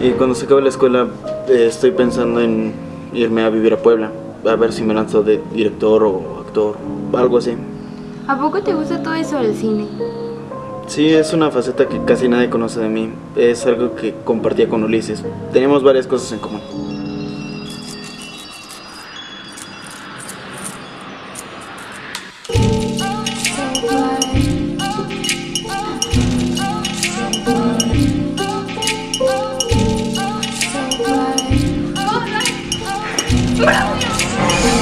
Y cuando se acabe la escuela eh, estoy pensando en irme a vivir a Puebla. A ver si me lanzo de director o actor, algo así. ¿A poco te gusta todo eso del cine? Sí, es una faceta que casi nadie conoce de mí. Es algo que compartía con Ulises. Teníamos varias cosas en común. Bro!